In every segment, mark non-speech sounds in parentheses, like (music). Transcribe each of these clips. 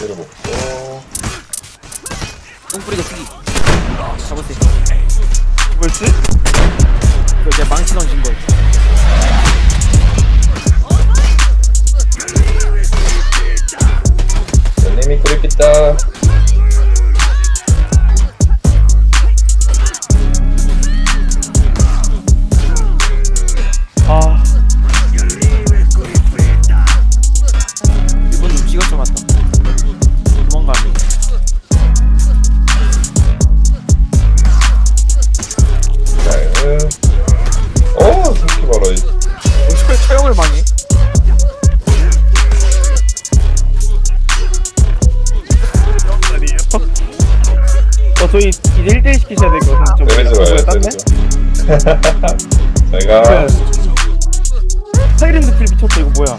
때려먹고. 똥뿌리가 쓰기. 잡았어. 뭐였지? 그내 망치 던진 거 연님 저희 이제 1대1 시키셔야 될 것 같은데. 저 저희가. 사이렌드 필 미쳤다, 이거 뭐야.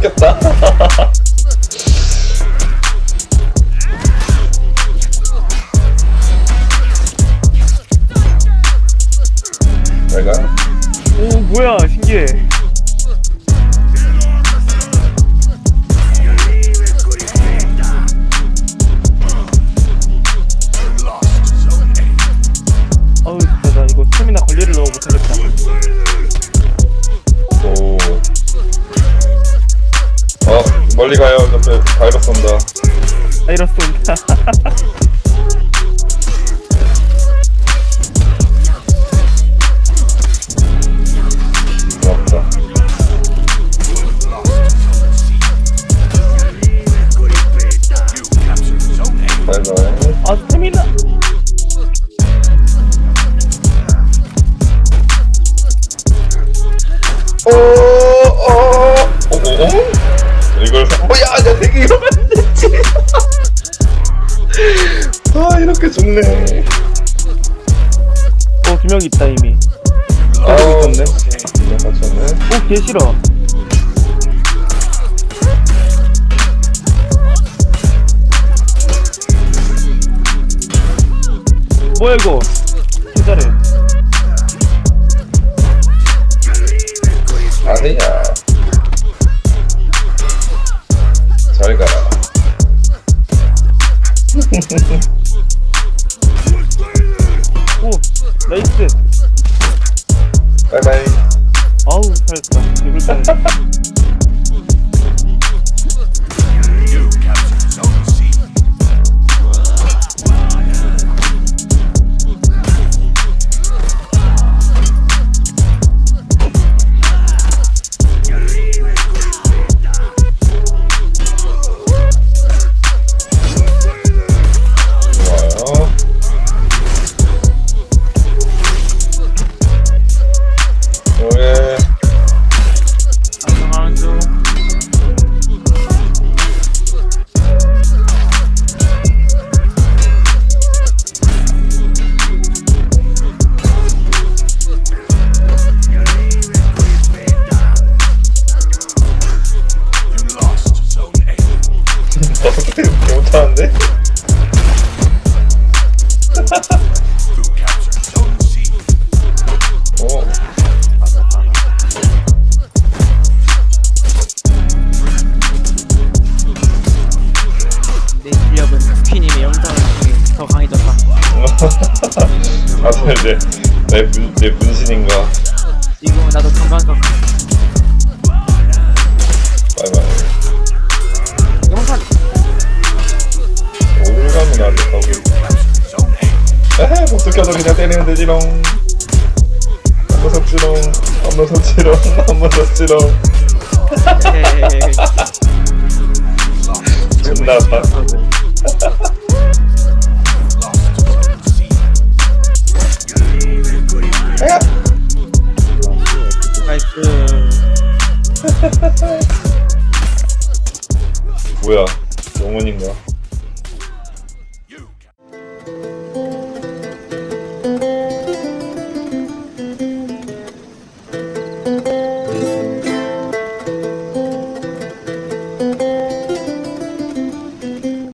뺏겼다 (laughs) 내가 오, 뭐야, 신기해. 멀리 가요. 옆에 바이러스 온다. 바이러스 온다. 고맙다. 바이바이. 아, 오, 오? 이걸, 사- 어, 야, 야, 되게 이러면 안 되지. 아, 이렇게 좋네. 어, 두명 있다, 이미. 아우, 있었네. 그냥 맞췄네. 오, 개 싫어. 뭐야, 이거? 개 잘해. 아니야. 잘 가라. 오, 나이스. 바이바이. 아우, 잘했다. 죽을 뻔 못하는데? 어. 내 (laughs) 내, 문, 내 분신인가? 지금은 나도 건강각 바이바이. 영상 켜서 그냥 때리면 되지롱. 한번 섭지롱 한번 섭지롱 한번 섭지롱. 존나 아파. 야! 나이스. (laughs) 뭐야? 영혼인가